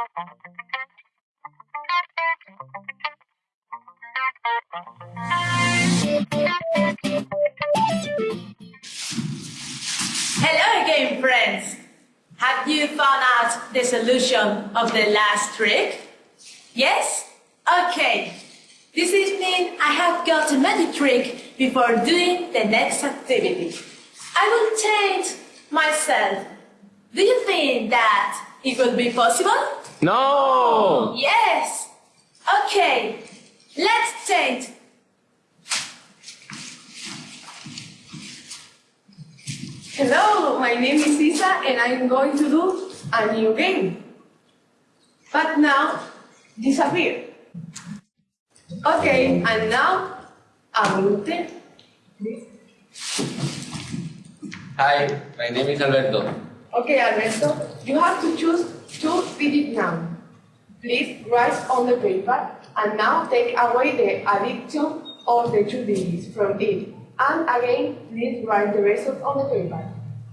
Hello again, friends! Have you found out the solution of the last trick? Yes? Okay. This evening I have got a magic trick before doing the next activity. I will change myself. Do you think that it will be possible? No! Yes! Okay, let's change. Hello, my name is Isa and I'm going to do a new game. But now, disappear. Okay, and now, Abunte. Hi, my name is Alberto. Okay, Alberto, you have to choose two digit now. Please write on the paper and now take away the addition of the two digits from it. And again, please write the result on the paper.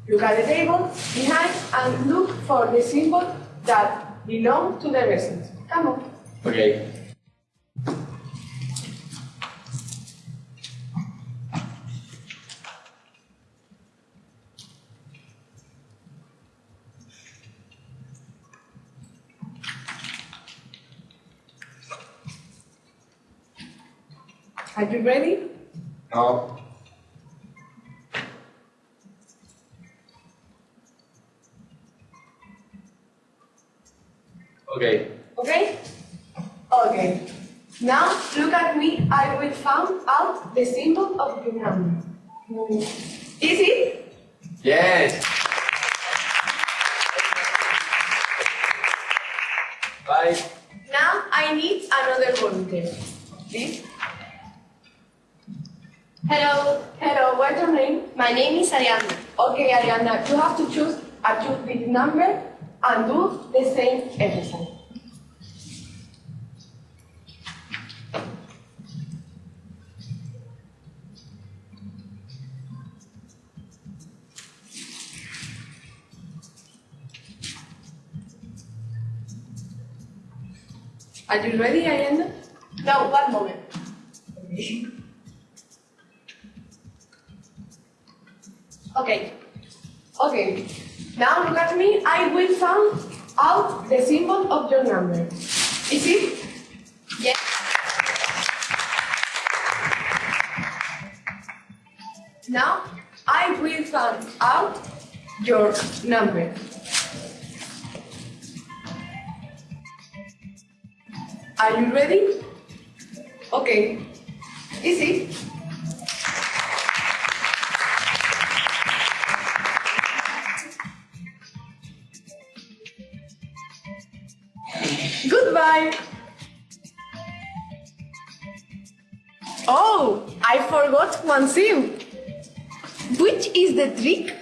Look at the table behind and look for the symbol that belong to the result. Come on. Okay. Are you ready? No. Okay. Okay? Okay. Now look at me. I will find out the symbol of your number. Is it? Yes. Bye. Now I need another volunteer. Please. Hello, Hello, what's your name? my name is Ariana. Okay, Ariana, you have to choose a two-digit number and do the same exercise. Are you ready, Ariana? No, one moment. Okay, Okay. Now look at me. I will find out the symbol of your number. Is it? yes, Now I will find out your number. Are you ready? Okay. Is it? Goodbye. Oh, I forgot one thing. Which is the trick